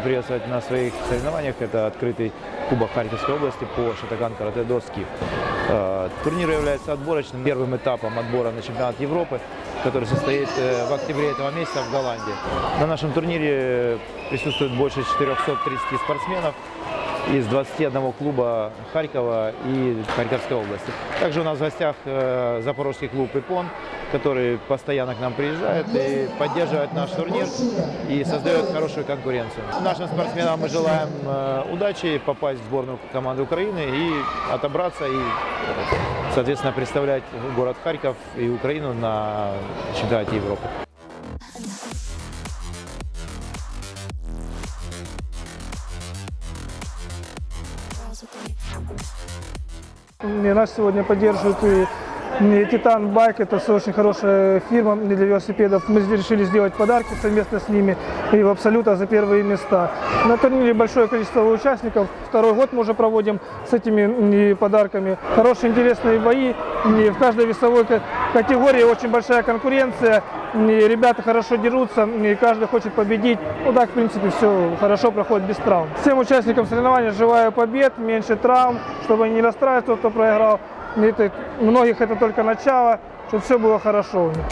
приветствовать на своих соревнованиях. Это открытый Кубок Харьковской области по шатаган карате до ски. Э, Турнир является отборочным первым этапом отбора на чемпионат Европы, который состоит э, в октябре этого месяца в Голландии. На нашем турнире присутствует больше 430 спортсменов из 21 клуба Харькова и Харьковской области. Также у нас в гостях э, запорожский клуб «Ипон», который постоянно к нам приезжает и поддерживает наш турнир и создает хорошую конкуренцию. Нашим спортсменам мы желаем э, удачи, попасть в сборную команды Украины и отобраться и, соответственно, представлять город Харьков и Украину на чемпионате Европы. И нас сегодня поддерживает и Титан Байк, это очень хорошая фирма для велосипедов. Мы решили сделать подарки совместно с ними и в Абсолюта за первые места. На турнире большое количество участников. Второй год мы уже проводим с этими подарками. Хорошие интересные бои. И в каждой весовой ка- категории очень большая конкуренция. Ребята хорошо дерутся, и каждый хочет победить. Ну так, в принципе, все хорошо проходит без травм. Всем участникам соревнований желаю побед, меньше травм, чтобы не расстраивались, тот, кто проиграл. И это- многих это только начало, чтобы все было хорошо у них.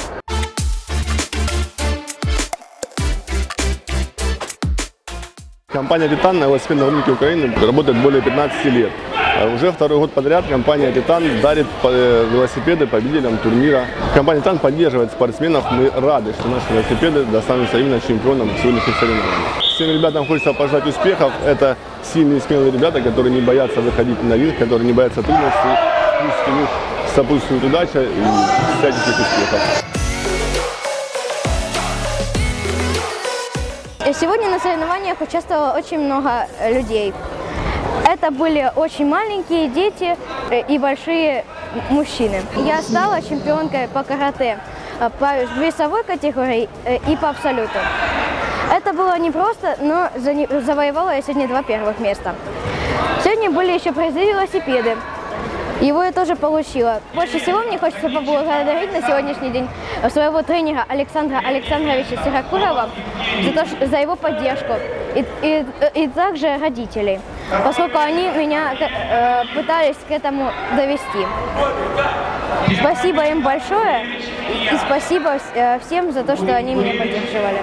Компания «Титан» на велосипедном рынке Украины работает более 15 лет. А Уже второй год подряд компания «Титан» дарит э, велосипеды победителям турнира. Компания «Титан» поддерживает спортсменов. Мы рады, что наши велосипеды достанутся именно чемпионам сегодняшних соревнований. Всем ребятам хочется пожелать успехов. Это сильные смелые ребята, которые не боятся выходить на ринг, которые не боятся трудностей. Пусть у сопутствует удача и всяческих успехов. Сегодня на соревнованиях участвовало очень много людей. Это были очень маленькие дети э, и большие мужчины. Я стала чемпионкой по карате э, по весовой категории э, и по абсолюту. Это было непросто, но завоевала я сегодня два первых места. Сегодня были еще призы велосипеды. Его я тоже получила. Больше всего мне хочется поблагодарить на сегодняшний день своего тренера Александра Александровича Сиракурова за, то, за его поддержку и, и- и также родителей, поскольку они меня э, пытались к этому довести. Спасибо им большое и спасибо э, всем за то, что они меня поддерживали.